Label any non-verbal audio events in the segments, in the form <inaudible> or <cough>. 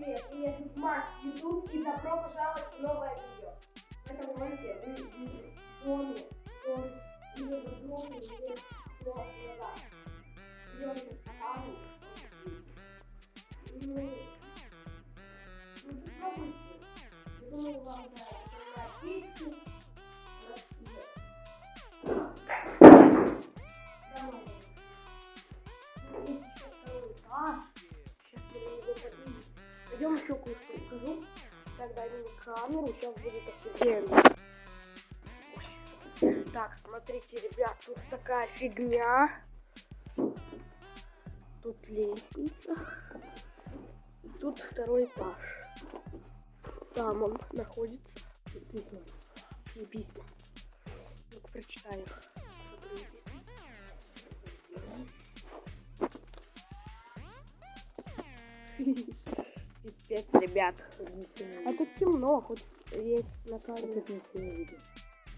привет! Меня зовут Макс Ютуб и добро пожаловать в новое видео. В этом ролике вы увидите в доме, дом, или в глаза. Идемте в саду. Ну, ну, попробуйте. Я думаю, вам понравится. Камеру, сейчас будет офигенно. Так, смотрите, ребят, тут такая фигня. Тут лестница. Тут второй этаж. Там он находится. Тут написано. Написано. Ну-ка, прочитаю. Что тут? Пипец, ребят. А тут темно, хоть есть на камере.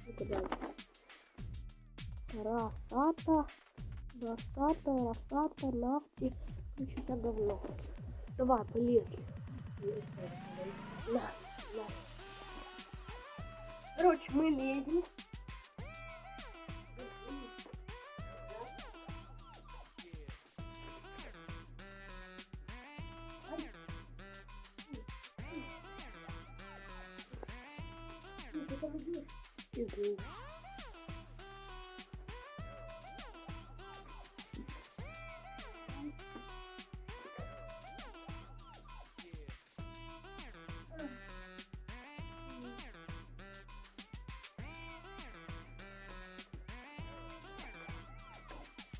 Ну-ка, дальше. Росата, Росата, Росата, нафти. Короче, вся говно. Давай, полезли. На, на. Короче, мы лезем. Иду.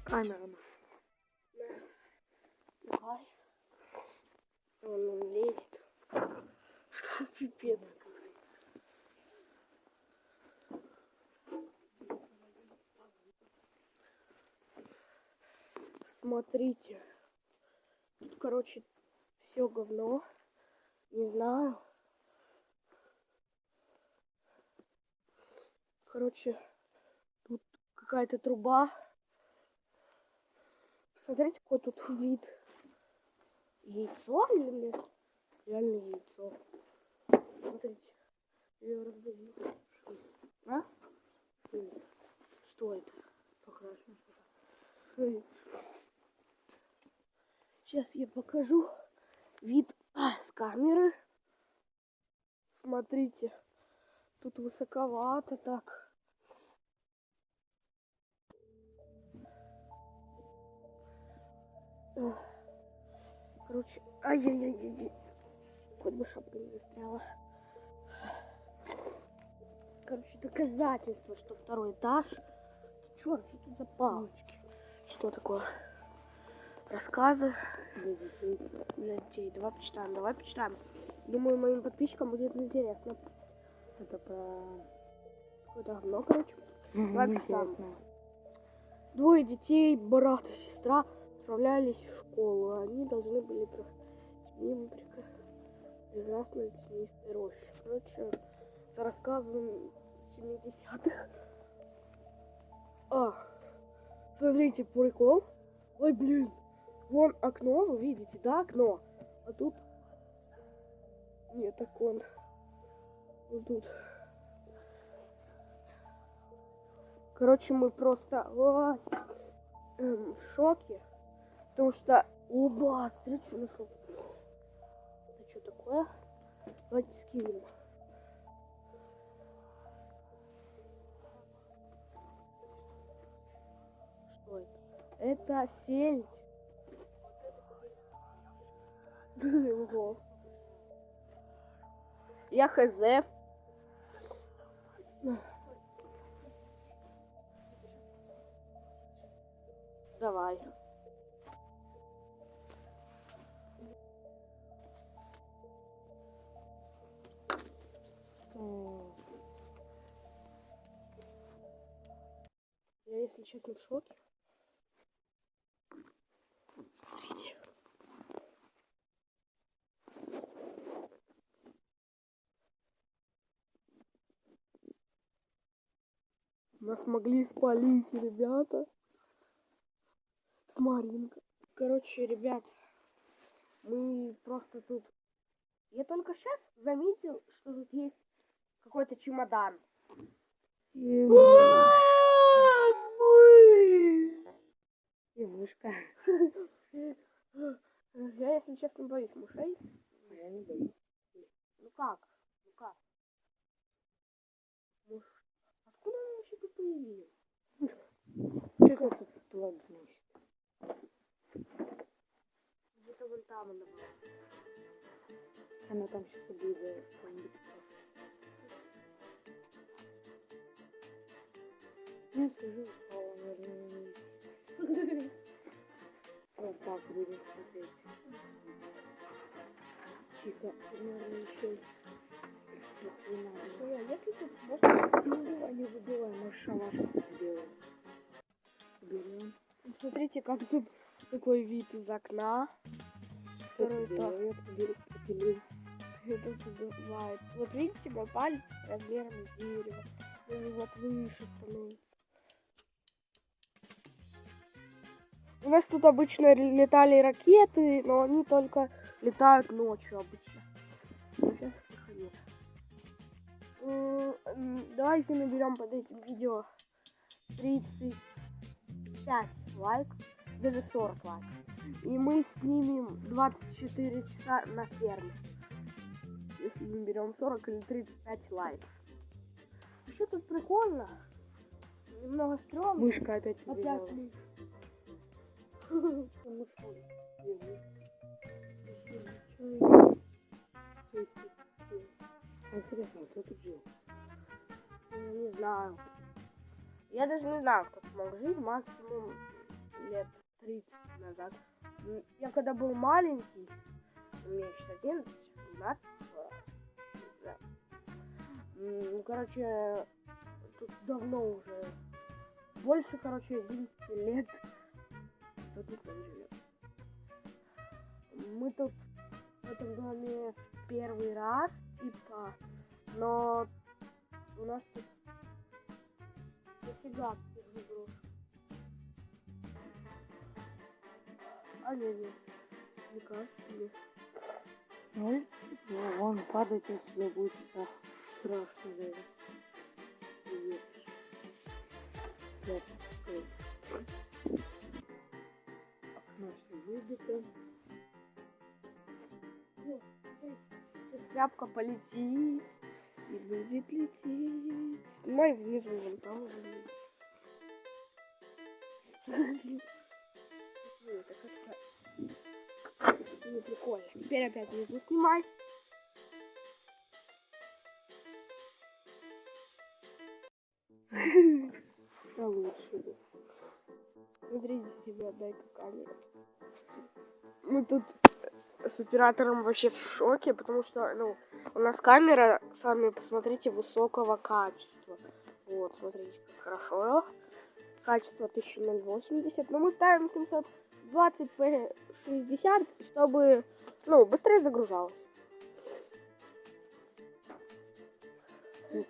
Камера. Давай. Он, он лезет. Пипец. Смотрите. Тут, короче, все говно. Не знаю. Короче, тут какая-то труба. Смотрите, какой тут вид. Яйцо или нет? Реально яйцо. Смотрите. Я её раздавил. А? Что это? Покрашено что-то. Сейчас я покажу вид а, с камеры. Смотрите. Тут высоковато так. Эх. Короче, ай-яй-яй-яй. Хоть бы шапка не застряла. Короче, доказательство, что второй этаж. Черт, что тут за палочки? Что такое? Рассказы детей. Давай почитаем, давай почитаем. Думаю, моим подписчикам будет интересно. Это про... Какое-то говно, короче. Давай почитаем. Двое детей, брат и сестра, отправлялись в школу. Они должны были проходить мимо прекрасной тенистой рощи. Короче, это рассказы 70-х. А, смотрите, прикол. Ой, блин, вон окно, вы видите, да, окно? А тут... Нет, окон. Вот тут. Короче, мы просто ой, эм, в шоке. Потому что... Оба, что нашел. Это что такое? Давайте скинем. Что это? Это сельдь. Ого. Я хз. Давай. Я, если честно, в шоке. Нас могли спалить, ребята. Маринка. Короче, ребят, мы просто тут Я только сейчас заметил, что тут есть какой-то чемодан. И и мышка. Я, если честно, боюсь мышей. А я не боюсь. Ну как? Ну как? Он вообще тут появился? Что это тут плод, значит? Где-то вон там она. Она там сейчас что-нибудь. Я скажу, упала, наверное, вниз. Вот так будем смотреть. Тихо, наверное, еще а если тут можно... Ну, не выбивай, мы шалаш сделаем. Берем. Смотрите, как тут такой вид из окна. Второй этаж. Это бывает. Вот видите, мой палец размером с дерево. Он вот выше становится. У нас тут обычно летали ракеты, но они только летают ночью обычно. Но сейчас Давайте наберем под этим видео 35 лайков, даже 40 лайков. И мы снимем 24 часа на ферме. Если мы берем 40 или 35 лайков. Еще тут прикольно. Немного стрёмно. Мышка опять Опять <laughs> мышка Интересно, кто тут жил? Ну, Не знаю. Я даже не знаю, кто мог жить. Максимум лет 30 назад. Я когда был маленький, мне сейчас 11, 12, не знаю. М, Ну, короче, тут давно уже больше, короче, 11 лет. Кто тут живет. Мы тут в этом доме первый раз, типа, но у нас тут дофига всех игрушек. А не, не, не кажется мне. Ну, ну, вон падать отсюда будет так страшно. Привет. Так, стой. Окно все выбито. Тряпка полетит и будет лететь. Снимай внизу вон там. Ну, это как-то не прикольно. Теперь опять внизу снимай. Да лучше. Смотрите, ребят, дай-ка камеру. Мы тут с оператором вообще в шоке, потому что, ну, у нас камера, сами посмотрите, высокого качества. Вот, смотрите, как хорошо. Качество 1080, но мы ставим 720 p 60, чтобы, ну, быстрее загружалось. Ну,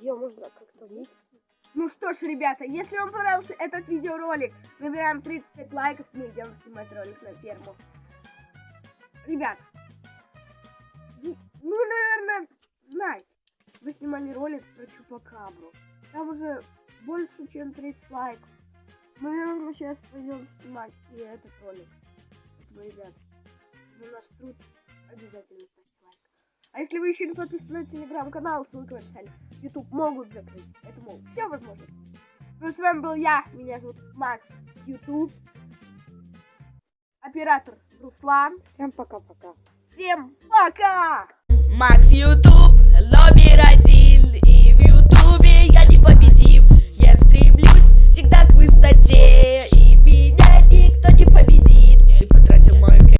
ее можно как-то. Ну что ж, ребята, если вам понравился этот видеоролик, набираем 35 лайков, мы идем снимать ролик на ферму. Ребят, ну, наверное, знаете, вы снимали ролик про Чупакабру. Там уже больше, чем 30 лайков. Мы, наверное, сейчас пойдем снимать и этот ролик. Поэтому, ребят, за наш труд обязательно. А если вы еще не подписаны на телеграм-канал, ссылка в описании, YouTube могут закрыть. Это могут, все возможно. Ну, с вами был я, меня зовут Макс, YouTube, оператор Руслан. Всем пока-пока. Всем пока! Макс, Ютуб, лобби родил, и в Ютубе я не победим. Я стремлюсь всегда к высоте.